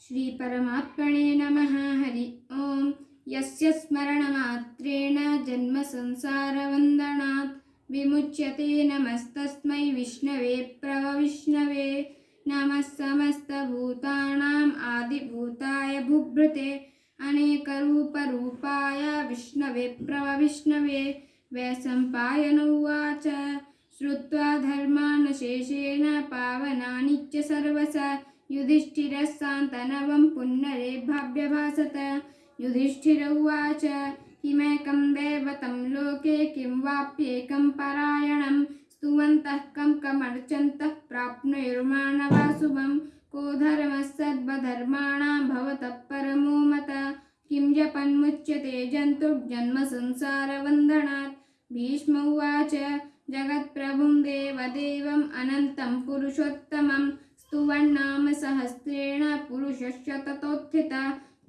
श्रीपरमात्मने नमः, हरि ॐ यस्य स्मरणमात्रेण जन्मसंसारवन्दनात् विमुच्यते नमस्तस्मै विष्णवे प्रभविष्णवे नमः समस्तभूतानाम् आदिभूताय भूभृते, अनेकरूपरूपाय विष्णवे प्रभविष्णवे वैशम्पायन उवाच, श्रुत्वा धर्मान् शेषेण पावनानि च सर्वस। युधिष्ठिरः सान्तनवं पुनरेभाभ्यभासत युधिष्ठिर उवाच किमेकं दैवतं लोके किं वाप्येकं परायणं? स्तुवन्तः कं कमर्चन्तः प्राप्नुर्माणवा शुभं? को धर्मः सर्वधर्माणां भवतः परमो मत? किं जपन्मुच्यते जन्तुर्जन्मसंसारवन्दनात् भीष्म उवाच, जगत्प्रभुं देवदेवम् अनन्तं पुरुषोत्तमं स्तुवन्नाम सहस्रेण पुरुषस्य ततोत्थित,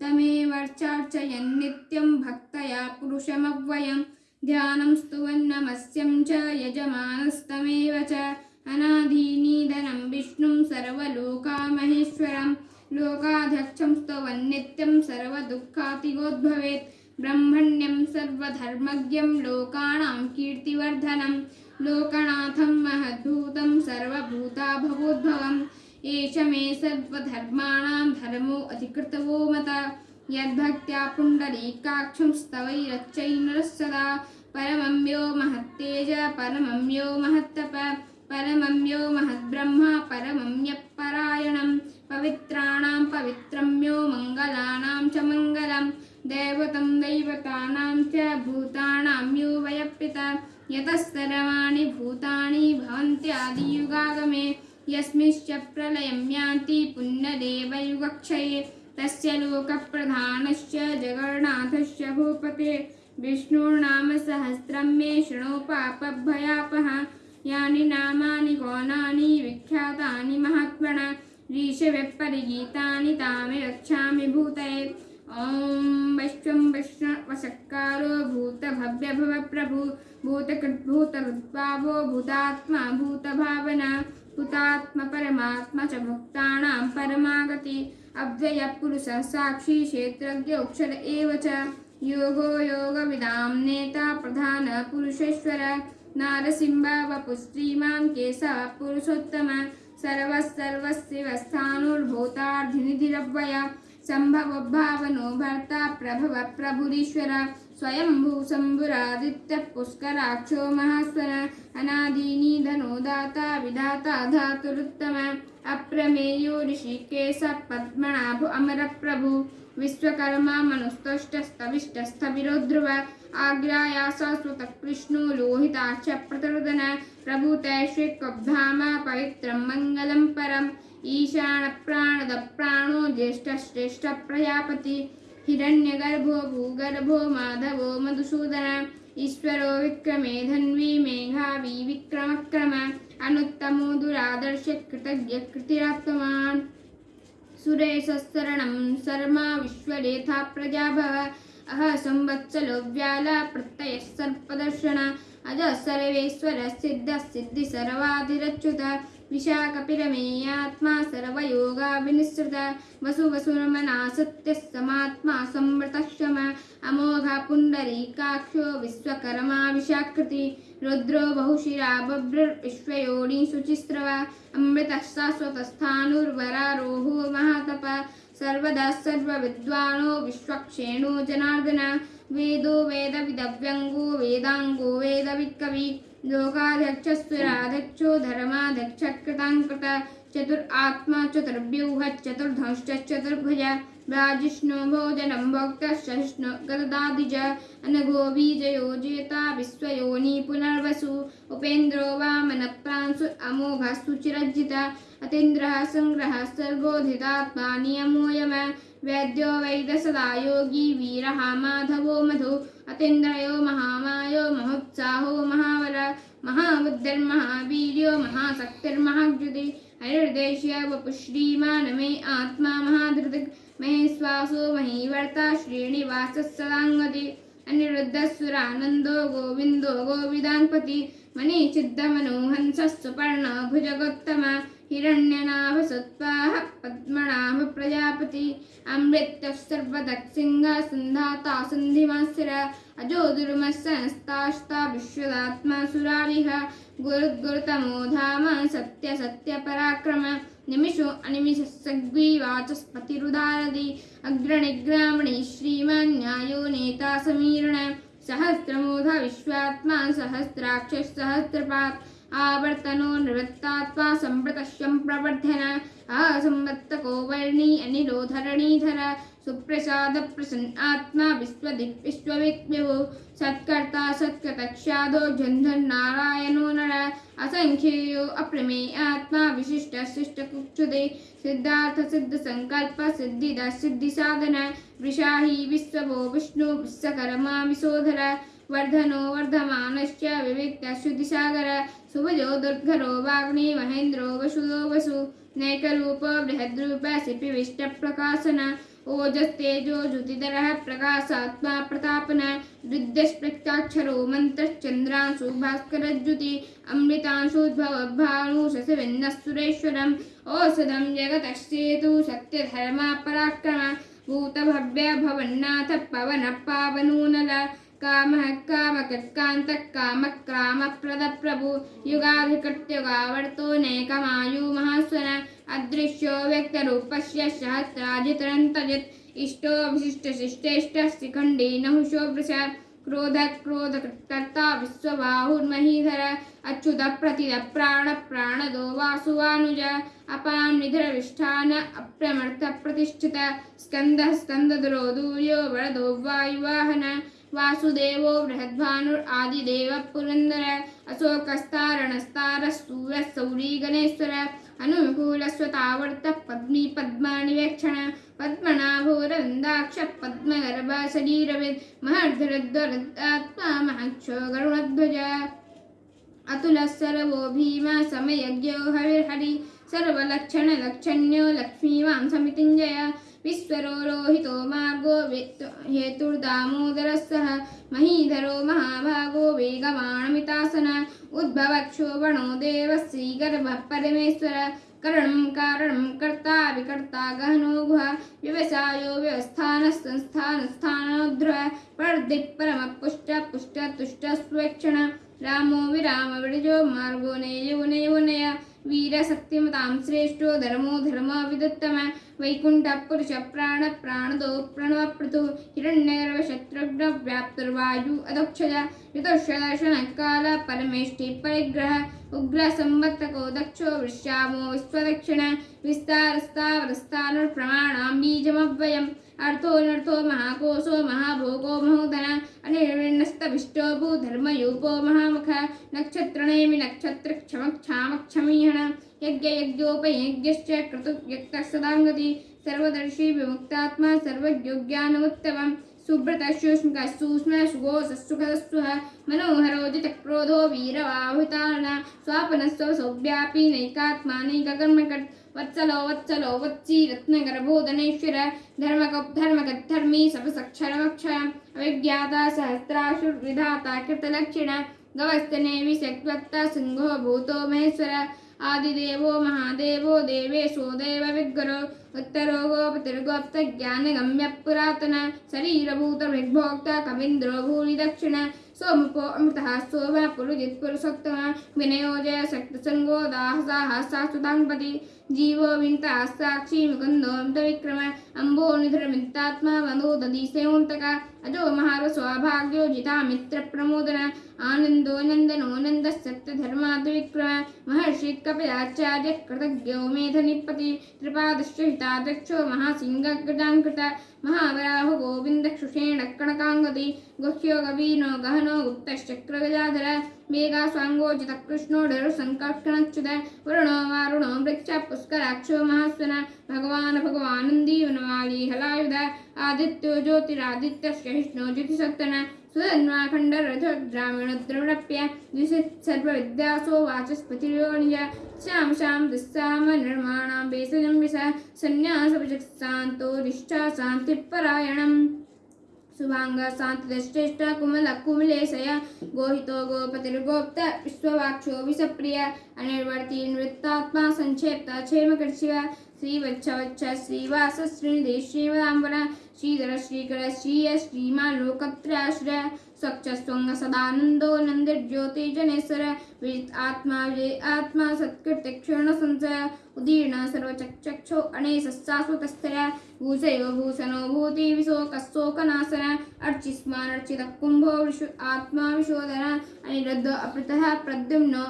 तमेवर्चार्चयन् नित्यं भक्तया पुरुषमव्ययं ध्यानं स्तुवन्नमस्यं च यजमानस्तमेव च। अनादीनीधनं विष्णुं सर्वलोकामहेश्वरं लोकाध्यक्षं स्तवन्नित्यं सर्वदुःखातिगोद्भवेत्। ब्रह्मण्यं सर्वधर्मज्ञं लोकानां कीर्तिवर्धनं लोकनाथं महद्भूतं सर्वभूता भवोद्भवम् एष मे सर्वधर्माणां धर्मो अधिकृतवो मत। यद्भक्त्या पुण्डरीकाक्षं स्तवैरच्चैनरः सदा। परमं यो महत्तेज, परमं यो महत्तप, परमं यो महद्ब्रह्म, परमं यः पवित्राणां पवित्रं यो मङ्गलानां च मङ्गलं। दैवतं दैवतानां च भूतानां यो वयपिता यतः सर्वाणि भूतानि भवन्त्यादियुगागमे। यस्मिश्च प्रलयं यान्ति पुण्यदेवयुगक्षये, तस्य लोकप्रधानश्च जगन्नाथस्य भूपते। विष्णुर्नाम सहस्रं मे शृणु पापभयापः। यानि नामानि गौणानि, विख्यातानि महात्मना ऋषविपरिगीतानि तानि रक्षामि भूतये। ॐ वैश्वं वैष्णवशक्कारो भूतभव्यभवप्रभु। भूतकृद्भूतरुद्भावो भूतात्मा भूतभावना। हुतात्म परमात्मा च भक्तानां परमागति। अव्ययपुरुषः साक्षी क्षेत्रज्ञोक्षर एव च। योगो योगविदां नेता प्रधानपुरुषेश्वर नारसिंहवपुश्रीमान् केशः पुरुषोत्तम। सर्वस्सर्वस्यवस्थानुर्भूतार्धिनिधिरव्यय सम्भवभावनो भर्ता प्रभव प्रभुरीश्वर, स्वयंभू शम्भुरादित्यः पुष्कराक्षो महास्वर अनादीनिधनो दाता विधाता धातुरुत्तम, अप्रमेयो ऋषिकेश, पद्मनाभो अमरप्रभु, विश्वकर्मा मनुस्तुष्टस्तविष्टस्थविरो ध्रुव आग्रायासस्वतः कृष्णो लोहिताक्ष, प्रतरुदन प्रभुतैश्विकब्धाम पवित्रं मङ्गलं परम्। ईशानप्राणदप्राणो ज्येष्ठश्रेष्ठप्रजापति, हिरण्यगर्भो, भूगर्भो, माधवो, मधुसूदन, ईश्वरो विक्रमे, धन्वी, मेघावी, विक्रमक्रम, अनुत्तमो, दुरादर्श, कृतज्ञ, कृतिरात्मवान्। सुरेशरणं शर्मा विश्वरेथा प्रजा भव अह, संवत्सलो, व्याला, प्रत्ययः, सर्पदर्शन, अज सर्वेश्वर, सिद्ध सिद्धि, सर्वाधिरच्युत। विशाखपिरमेयात्मा सर्वयोगाभिनिसृत वसु वसुरमना सत्यः समात्मा संवृतक्षम अमोघ पुण्डरीकाक्षो विश्वकर्मा विशाकृति रुद्रो बहुशिरा बभ्रुर्विश्वयोनि शुचिस्रव अमृतः शाश्वतस्थाणुर्वरारोहो महातप सर्वदा सर्वविद्वानो विश्वक्षेणो जनार्दन वेदो वेदविदव्यङ्गो वेदाङ्गो वेदवित्कवि लोकाध्यक्षस्वराध्यक्षो धर्माध्यक्षकृताङ्कृत चतुरात्मा चतुर्व्यूह चतुर्धंश्च चतुर्भुज राजिष्णु भोजनं भोक्तश्चिष्णु गददादिज अनघो बीजयोजेता विश्वयोनि पुनर्वसु, उपेन्द्रो वामनप्रांसु अमोघस्तु चिरज्जित, अतीन्द्रः सङ्ग्रहः सर्गोधितात्मा नियमोऽयम वैद्यो वैदसदा योगी वीरः माधवो मधु, अतीन्द्रयो महामायो महोत्साहो महाबुद्धिर्महावीर्यो महाशक्तिर्महाद्युति हरिर्देश्य वपुश्रीमान् मे आत्मा महाधृतिक् महेश्वासो महीवर्ता श्रीनिवासः सदाङ्गति अनिरुद्धसुरानन्दो गोविन्दो गोविदाङ्पति सुपर्ण सुपर्णभुजगोत्तम हिरण्यनाभसत्त्वाः पद्मनाभ प्रजापति। अमृतः सर्वदक्षिङ्गः सन्धाता सन्धिमास्तिर अजो दुर्मस्सनस्तास्ता विश्वदात्मा सुरारिः गुरुद्गुरुतमो धाम सत्य सत्य पराक्रम निमिषो अनिमिष सग्वीवाचस्पतिरुदारदि अग्रणिग्रामणि श्रीमान् न्यायो नेता समीरण। सहस्रमोध विश्वात्मा, सहस्राक्ष सहस्रपात्। आवर्तनो निवृत्तात्मा सम्प्रतश्यं प्रवर्धन। असंवत्तको वर्णी सुप्रसाद प्रसन्न आत्मा विश्वदिक् विश्वविद्विभु सत्कर्ता सत्कृतक्षादो जन्धन् नारायणो नर। असङ्ख्येयो अप्रमे आत्मा विशिष्ट शिष्टकुक्षुदे सिद्धार्थ सिद्ध संकल्प सिद्धिद सिद्धिसाधन। वृषाहि विश्वभो विष्णु विश्वकर्मा विशोधर वर्धनो वर्धमानश्च विविक्तश्रुतिसागर सुभजो दुर्धरो वाग्नि महेन्द्रो वसुदो वसु, नैकरूप बृहद्रूप सिपिविष्टप्रकाशन ओजस्तेजो ज्योतिधरः प्रकाशात्मा प्रतापन रुद्रस्पृक्ताक्षरो मन्त्रश्चन्द्रांशु भास्करज्युति अमृतांशुद्भवभानु शशिभिन्नः औषधं जगतश्चेतु सत्यधर्मा पराक्रम, भूतभव्य भवन्नाथ पवन पावनूनल। कामः कामकत्कान्तः कामक्रामप्रदप्रभु युगाधिकृत्युगावर्तो नैकमायु महास्वन अदृश्यो व्यक्तरूपस्य सहस्राजितरन्तजित् इष्टो नहुषो वृष। क्रोध क्रोधकर्ता विश्वबाहुर्महीधर। अच्युत प्रतिद प्राण प्राणदो वासुवानुज। अपां निधरविष्ठान अप्रमर्थ प्रतिष्ठित स्कन्दः स्कन्दधरो दूर्यो वरदो वायुवाहन। वासुदेवो बृहद्भानुर् आदिदेव पुरन्दर अशोकस्तारणस्तारस्तूरः सौरी गणेश्वर अनुकूलस्वतावर्तः पद्मी पद्मानिवेक्षण पद्मनाभोरन्दाक्ष पद्मगर्भ शरीरविद् महर्धरद्वरदात्मा महक्षो गरुणध्वज सर्वो भीमा, समयज्ञो हविर्हरि, सर्वलक्षणलक्षण्यो लक्ष्मीवां समितिञ्जय विश्वरो रोहितो मार्गो हेतुर्दामोदरः सह महीधरो महाभागो वेगमाणमितासन उद्भवक्षोभणो देवः श्रीगर्भः परमेश्वर। करणं कारणं कर्ता विकर्ता गहनो गुह व्यवसायो व्यवस्थानः संस्थानस्थानोध्रुव परदिक्परमपुष्ट पुष्ट तुष्ट स्वेक्षण। रामो विराम विरजो मार्गो नयो नयो नय। वीरशक्तिमतां श्रेष्ठो धर्मो धर्म विदुत्तम वैकुण्ठ पुरुष प्राण प्राणदो प्रणवप्रतु हिरण्यगर्भशत्रुघ्न व्याप्तर्वायु अदक्षज ऋतुषदर्शनकाल परमेष्टि परिग्रह उग्र उग्रसंवत्तको दक्षो वृष्यामो विश्वदक्षिण विस्तारस्तावरस्तानुप्रमाणां बीजमव्ययम् अर्थोऽनर्थो महाकोशो महाभोगो महोदन अनिर्विण्णस्तभिष्टो भूधर्मयूपो महामुख नक्षत्रणेमि नक्षत्रक्षमक्षामक्षमीहण यज्ञयज्ञोपयज्ञश्च क्रतुव्यक्तः सदाङ्गति सर्वदर्शी विमुक्तात्मा सर्वयोग्यानुत्तमम् सुब्रतशुष्मकः सूक्ष्म सुगोसुखदस्वः मनोहरोजितक्रोधो वीरवाहुतान। स्वापनस्व सौव्यापी नैकात्मा नैककर्मकट् वत्सलो वत्सलो वत्सी रत्नगर्भोदनेश्वर धर्मकधर्मकद्धर्मी सपसक्षरमक्षय अविज्ञाता सहस्राशुर्विधाता कृतलक्षिण। गवस्तने विषक्त्वत्ता सिंहो भूतो महेश्वर। आदिदेवो महादेवो देवेशो देवविग्गरो उत्तरो गोपतिर्गोप्तज्ञानगम्यः पुरातन शरीरभूतभिग्भोक्ता कवीन्द्रो भूरिदक्षिण। सोमपो अमृतः सोम पुरुजित् पुरुषोत्तम विनयो जय शक्तसङ्गो दाहसाः शाश्वताङ्पति जीवो विन्ता साक्षी मुकुन्दोऽन्तविक्रम अम्बो मनो दधिसेवन्तक अजो महारस्वाभाग्यो जिता मित्रप्रमोदन आनन्दो नन्दनो नन्दसत्यधर्माद्विक्रम महर्षि कपिलाचार्य कृतज्ञो मेधनिपति त्रिपादश्च हिताध्यक्षो महासिंहगजाङ्कृत महावराहो गोविन्दक्षुषेण कणकाङ्गति गुह्यो गवीनो गहनो गुप्तश्चक्रगजाधर। मेघास्वाङ्गोजितकृष्णोढरुसङ्कर्षणच्युत वरुणो वारुणो वृक्ष पुष्कराक्षो महास्वन। भगवान् भगवानन्दी हलायुध आदित्यो ज्योतिरादित्यश्च विष्णो ज्योतिसत्तन। सुधन्वाखण्डरथग्रामीणद्रविणप्य द्विषित् सर्वविद्यासो वाचस्पतिर्यो निज श्याम श्याम दुस्साम निर्माणां सन्न्यासभुजक्सान्तो निष्ठा శుభాంగ శాంత శ్రేష్ట కుమల కుమలేశయ గోహితో గోపతి గోప్త విశ్వవాక్షో విషప్రియ అనిర్వర్తి నృత్తాత్మా సంక్షేప్త క్షేమకర్షివ శ్రీవచ్చవచ్చ శ్రీవాస శ్రీనిధి శ్రీవదాంబర श्रीधर श्रीकर श्रीय श्रीमान् लोकत्रयाश्रय स्वच्छस्वंग सदानन्दो नन्दिर्ज्योतिजनेश्वर विजित आत्मा विजय आत्मा सत्कृत्य क्षण संचय उदीर्ण सर्वचक्षो अनेश शाश्वतस्थया भूषयो भूषणो भूति विशोकशोकनाशन अर्चिस्मान् अर्चित कुम्भो विशु, आत्मा, विशोधन, अनिरुद्ध अपृतः प्रद्युम्नो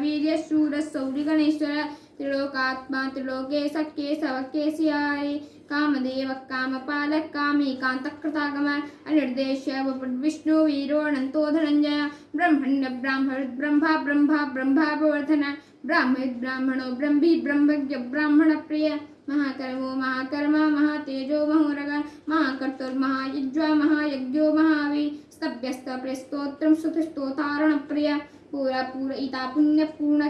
वीर्य शूर सौरिगणेश्वर त्रिलोकात्मा त्रिलोके सख्ये सवकेशियाय कामदेव कामपालक कामीकान्तकृतागम अनिर्देश्य विष्णु वीरो अनन्तो धनञ्जय ब्रह्मण्य ब्राह्मण ब्रह्मा ब्रह्मा ब्रह्मावर्धन ब्राह्मित ब्राह्मणो ब्रह्मी ब्रह्मज्ञ ब्राह्मण प्रिय महाकर्मो महाकर्म महातेजो महोरग महाकर्तुर्महायुज्वा महायज्ञो महावी स्तभ्यस्त प्रेस्तोत्रं स्तुतिस्तोतारण प्रिय पूरा पूरयिता पुण्यपूर्ण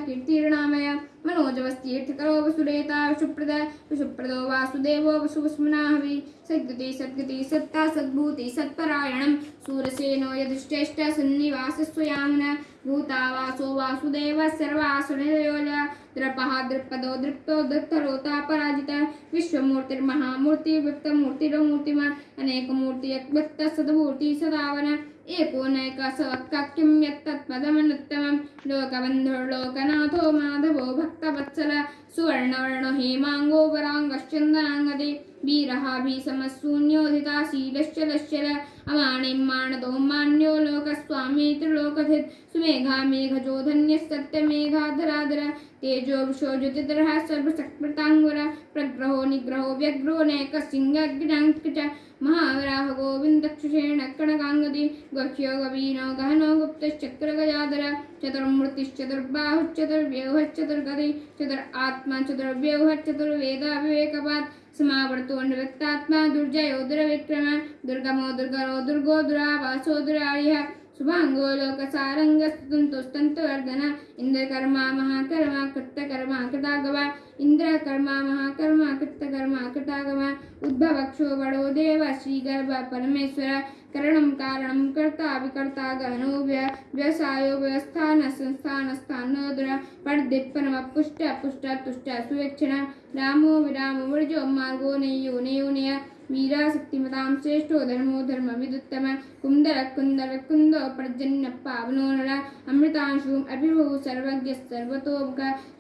मनोजवस्तीर्थकरो वसुरेता विशुप्रद विशुप्रदो वासुदेवो वसुस्मनाहवि सद्गति सद्गति सत्ता सद्भूति सत्परायणं सूरसेनो यदुश्चेष्ट सन्निवासस्वयामुन भूता वासो वासुदेव सर्वासुरयोल द्रपः दृक्पदो दृप्तो दत्तरोता पराजित विश्वमूर्तिर्महामूर्ति व्यक्तमूर्तिरमूर्तिमान् अनेकमूर्ति व्यक्त सद्भूति सदावन। एकोनैकसवक्काख्यं यत्तत्पदमनुत्तमं लोकबन्धुर्लोकनाथो माधवो भक्तवत्सल सुवर्णवर्णो हेमाङ्गो वराङ्गश्चन्दनाङ्गदे वीरः भीषमशून्योदिता शीलश्चलश्चल अमाणिं माणदो मान्यो लोकस्वामी त्रिलोकथित् सुमेघा मेघजो धन्यस्तत्यमेघाधराधर तेजो विशोज्योतिधरः सर्वसकृताङ्गुर प्रग्रहो निग्रहो व्यग्रो नैकसिंहग्नाङ्क च महावराह गोविन्दक्षुषेण कणकाङ्गति गह्यो गवीनो गहनो गुप्तश्चक्रगजाधर चतुर्मुर्तिश्चतुर्बाहुश्चतुर्व्यूहश्चतुर्गति चतुर आत्मा चतुर्व्यूहश्चतुर्वेदा विवेकपात् समावर्तो निवृत्तात्मा दुर्जयो दुर्विक्रम दुर्गमो दुर्गरो दुर्गो दुरावासो दुरार्यः शुभांगो लोकसारङ्गस्तुन्तुस्तन्तुवर्धन इन्द्रकर्मा महाकर्मा कृतकर्मा कृतागव। इन्द्रकर्मा महाकर्मा कृतकर्मा कृतागव। उद्भवक्षो बडो देव श्रीगर्भ परमेश्वर। करणं कारणं कर्ता विकर्ता गहनो व्यवसायो व्यवस्थान संस्थान स्थानोदर। पडदिक् परमपुष्ट पुष्ट तुष्ट सुवेक्षण। रामो विरामो वर्जो मार्गो नेयो नेयो नेय। वीराशक्तिमतां श्रेष्ठो धर्मो धर्मविदुत्तम। कुन्दर कुन्दर कुन्द प्रजन्यपावनो नरा अमृतांशुम् अभिभुः सर्वज्ञ सर्वतो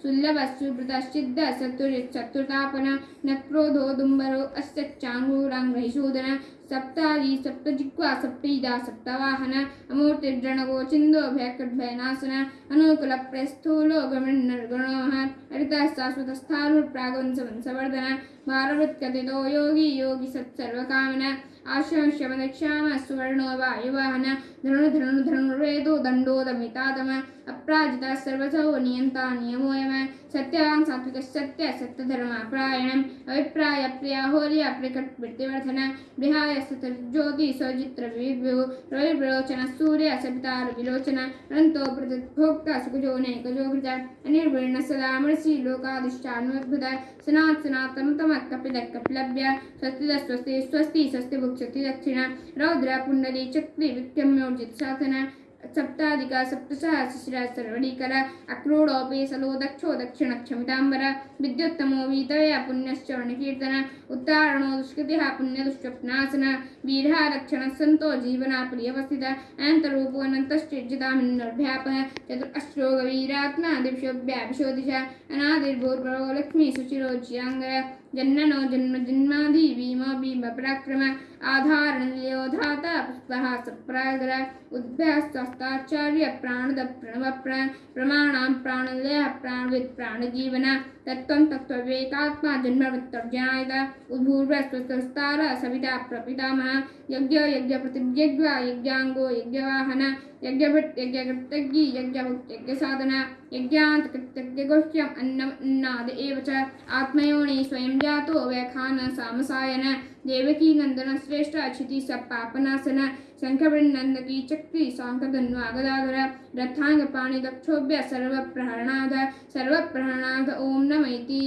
सुल्लभ सुभृतश्चिद्धतुर्तापनं नक्रोधो दुम्भरो अस्य चाङ्गुराङ्गीषोदर चाङ्गूराङ्ग्रहिशोधन सप्तारी सप्तजिह्वा सप्तईदा सप्तवाहन अमूर्तिर्जणगो छिन्दोभयकृद्भयनाशन अनुकुलप्रस्थूलो गमनर्गणोः हरितः शाश्वतस्थालुर्प्रागवंशवंशवर्धन भारवृत्कथितो योगी योगी सत्सर्वकामन आश्रम शमदक्षाम सुवर्णो वायुवाहन धनु धनु धनुर्वेदो दण्डोदमितातम अप्राजिता सर्वसौ नियन्ता नियमोयम सत्यवान् सात्विक सत्य सत्यधर्मापरायणम् अभिप्राय प्रिया होर्य प्रकट वृत्तिवर्धन विहाय सतर्ज्योति सचित्र विभु रविप्रलोचन सूर्य सवितार विलोचन। अनन्तो प्रतिभोक्ता सुखजो नैकजो कृत अनिर्वर्ण सदा मृषि लोकाधिष्ठानोद्भुत सनात् सनातनतम कपिल कपिलभ्य स्वस्ति स्वस्ति स्वस्ति स्वस्ति भुक्षति दक्षिण रौद्र पुण्डली चक्री विक्रम्योर्जित साधन। सप्ताधिक सप्तसहस्रशिरा सर्वणीकर अक्रूढोऽपि सलो दक्षो दक्षिणक्षमिताम्बर विद्युत्तमो वीतया पुण्यश्चरणकीर्तन उत्तारणो दुष्कृतिः पुण्यदुष्स्वप्नासन वीरः रक्षणः सन्तो जीवना प्रियवस्थित अनन्तरूपो अनन्तश्चिर्जितामिन्नर्भ्यापः चतुरश्रो गवीरात्मा दिव्योऽभ्याभिशोदिश अनादिर्भूर्भरो लक्ष्मी सुचिरो चिराङ्गय जन्मनो जन्म जन्माधि भीम भीम आधारणयोधाता पुष्पः सप्रागर प्राणद प्रणव प्राण प्रमाणां प्राणलय प्राणवित् प्राणजीवन तत्त्वं तत्त्ववेकात्मा जन्मवृत्तर्जनायत उद्भूर्वस्वस्तार सविता प्रपितामह यज्ञ यज्ञाङ्गो यज्ञवाहन यज्ञभृत् यज्ञकृतज्ञी यज्ञभुक् यज्ञसाधन अन्नम् अन्नाद एव च आत्मयोनि स्वयं जातो व्याखान सामसायन। देवकी नन्दन श्रेष्ठ क्षिति सपापनासन शङ्खवृन्नन्दकी चक्री साङ्कधन्वागदाधर रथाङ्गपाणि दक्षोभ्य सर्वप्रहरणाध सर्वप्रहरणाध ॐ नमैति